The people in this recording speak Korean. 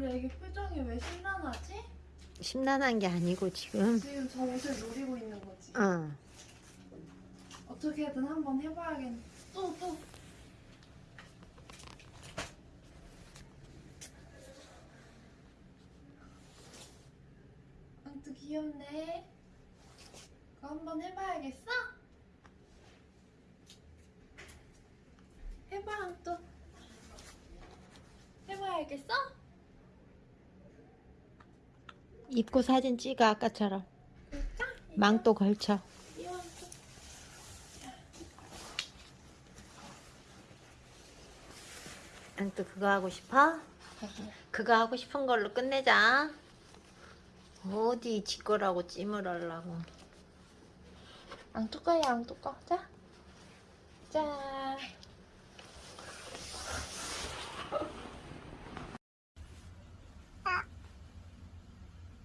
되게 표정이 왜 심란하지? 심란한 게 아니고 지금 지금 저 옷을 노리고 있는 거지. 어. 어떻게든 한번 해봐야겠네. 또, 또. 아, 또 귀엽네. 그거 한번 해봐야겠어? 해봐, 또. 해봐야겠어? 입고 사진 찍어 아까처럼? 망토 걸쳐 이거 또. 응, 또 그거 하고 싶어? 그거 하고 싶은 걸로 끝내자 어디 지 거라고 찜을 하려고 안 뚜까야 안 뚜까 자. 자.